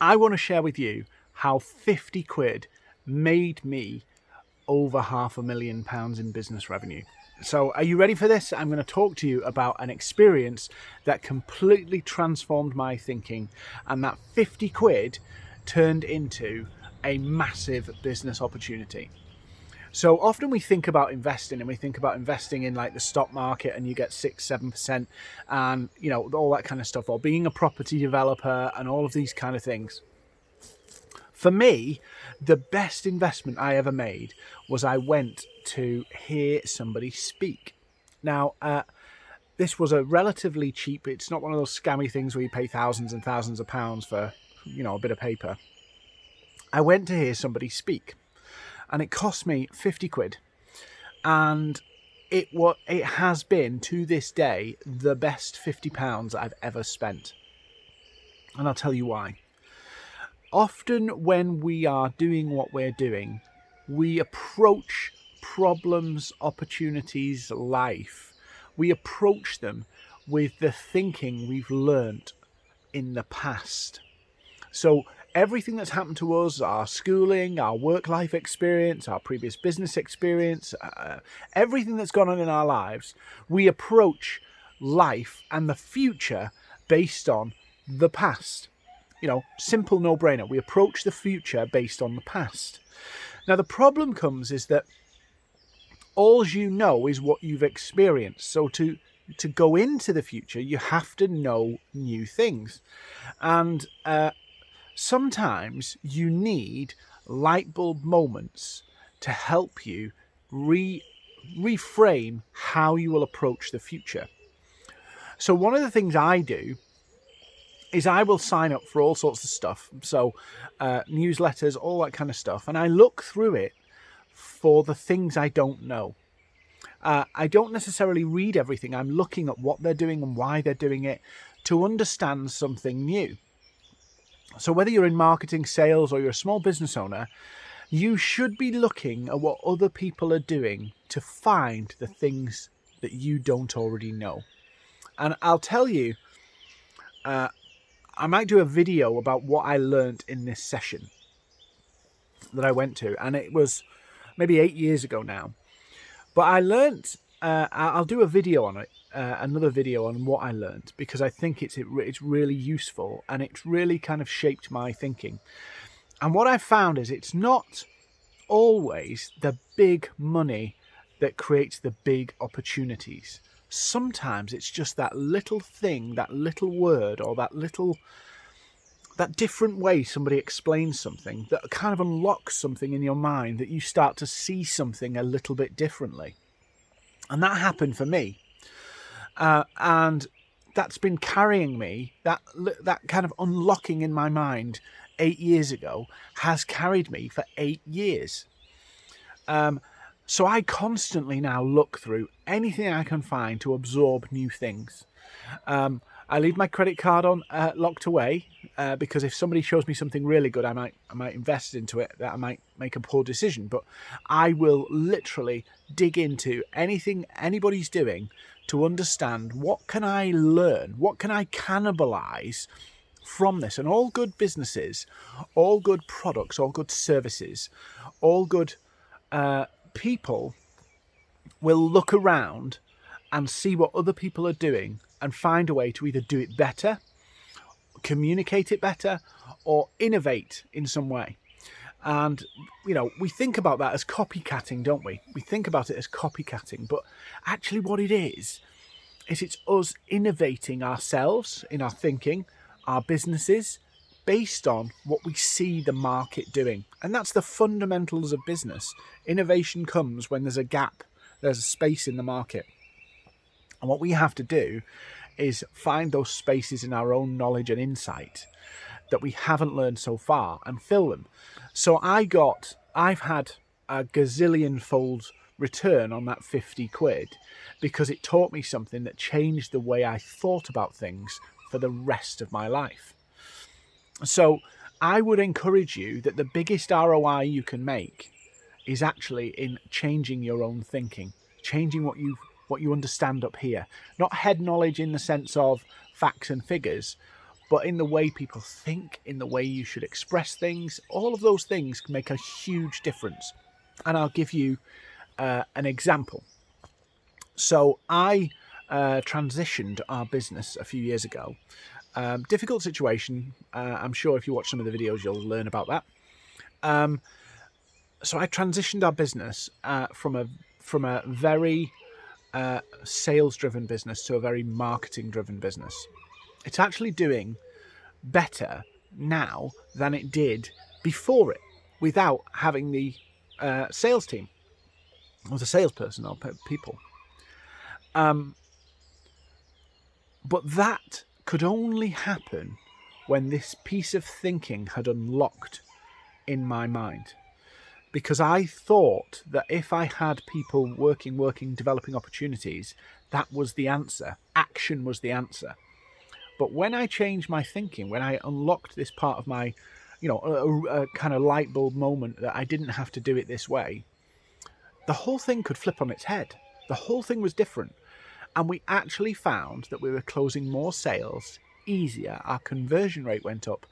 I want to share with you how 50 quid made me over half a million pounds in business revenue. So, are you ready for this? I'm going to talk to you about an experience that completely transformed my thinking, and that 50 quid turned into a massive business opportunity. So often we think about investing and we think about investing in like the stock market and you get six, seven percent and you know, all that kind of stuff, or being a property developer and all of these kind of things. For me, the best investment I ever made was I went to hear somebody speak. Now, uh, this was a relatively cheap, it's not one of those scammy things where you pay thousands and thousands of pounds for, you know, a bit of paper. I went to hear somebody speak and it cost me 50 quid. And it what it has been to this day the best 50 pounds I've ever spent. And I'll tell you why. Often when we are doing what we're doing, we approach problems, opportunities, life. We approach them with the thinking we've learnt in the past. So everything that's happened to us, our schooling, our work life experience, our previous business experience, uh, everything that's gone on in our lives, we approach life and the future based on the past. You know, simple no brainer. We approach the future based on the past. Now, the problem comes is that all you know is what you've experienced. So, to to go into the future, you have to know new things. And uh, sometimes you need light bulb moments to help you re reframe how you will approach the future. So one of the things I do is I will sign up for all sorts of stuff. So uh, newsletters, all that kind of stuff. And I look through it for the things I don't know. Uh, I don't necessarily read everything. I'm looking at what they're doing and why they're doing it to understand something new. So whether you're in marketing, sales, or you're a small business owner, you should be looking at what other people are doing to find the things that you don't already know. And I'll tell you, uh, I might do a video about what I learned in this session that I went to, and it was maybe eight years ago now. But I learned, uh, I'll do a video on it uh, another video on what I learned because I think it's it, it's really useful and it's really kind of shaped my thinking. And what I've found is it's not always the big money that creates the big opportunities. Sometimes it's just that little thing, that little word, or that little that different way somebody explains something that kind of unlocks something in your mind that you start to see something a little bit differently. And that happened for me. Uh, and that's been carrying me, that, that kind of unlocking in my mind eight years ago has carried me for eight years. Um, so I constantly now look through anything I can find to absorb new things. Um, I leave my credit card on uh, locked away uh, because if somebody shows me something really good, I might I might invest into it. That I might make a poor decision, but I will literally dig into anything anybody's doing to understand what can I learn, what can I cannibalize from this. And all good businesses, all good products, all good services, all good uh, people will look around and see what other people are doing and find a way to either do it better, communicate it better, or innovate in some way. And, you know, we think about that as copycatting, don't we? We think about it as copycatting, but actually what it is, is it's us innovating ourselves in our thinking, our businesses, based on what we see the market doing. And that's the fundamentals of business. Innovation comes when there's a gap, there's a space in the market. And what we have to do is find those spaces in our own knowledge and insight that we haven't learned so far and fill them. So I got, I've had a gazillion fold return on that 50 quid because it taught me something that changed the way I thought about things for the rest of my life. So I would encourage you that the biggest ROI you can make is actually in changing your own thinking, changing what you what you understand up here. Not head knowledge in the sense of facts and figures, but in the way people think, in the way you should express things. All of those things can make a huge difference. And I'll give you uh, an example. So I uh, transitioned our business a few years ago. Um, difficult situation. Uh, I'm sure if you watch some of the videos, you'll learn about that. Um, so I transitioned our business uh, from a from a very uh, sales driven business to a very marketing driven business. It's actually doing better now than it did before it without having the uh, sales team or the salesperson or people. Um, but that could only happen when this piece of thinking had unlocked in my mind because I thought that if I had people working, working, developing opportunities, that was the answer. Action was the answer. But when I changed my thinking, when I unlocked this part of my, you know, a, a kind of light bulb moment that I didn't have to do it this way, the whole thing could flip on its head. The whole thing was different. And we actually found that we were closing more sales easier. Our conversion rate went up.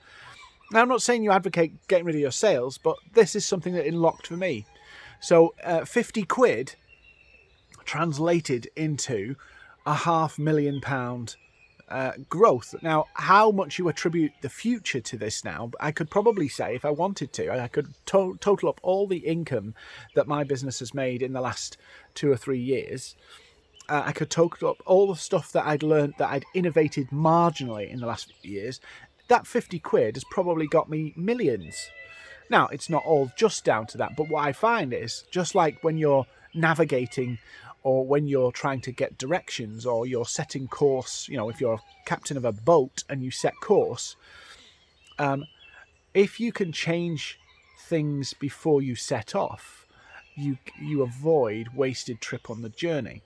Now, I'm not saying you advocate getting rid of your sales, but this is something that unlocked for me. So, uh, 50 quid translated into a half million pound uh, growth. Now, how much you attribute the future to this now, I could probably say, if I wanted to, I could to total up all the income that my business has made in the last two or three years. Uh, I could total up all the stuff that I'd learned that I'd innovated marginally in the last few years that 50 quid has probably got me millions. Now, it's not all just down to that, but what I find is just like when you're navigating or when you're trying to get directions or you're setting course, you know, if you're a captain of a boat and you set course, um, if you can change things before you set off, you you avoid wasted trip on the journey.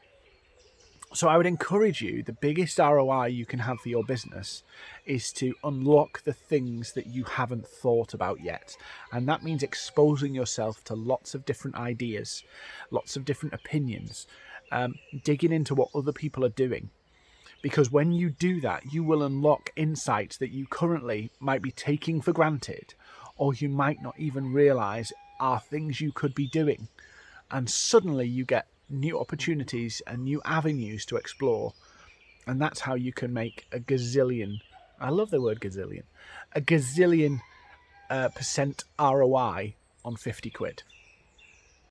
So I would encourage you, the biggest ROI you can have for your business is to unlock the things that you haven't thought about yet. And that means exposing yourself to lots of different ideas, lots of different opinions, um, digging into what other people are doing. Because when you do that, you will unlock insights that you currently might be taking for granted, or you might not even realize are things you could be doing. And suddenly you get new opportunities and new avenues to explore. And that's how you can make a gazillion. I love the word gazillion. A gazillion uh, percent ROI on 50 quid.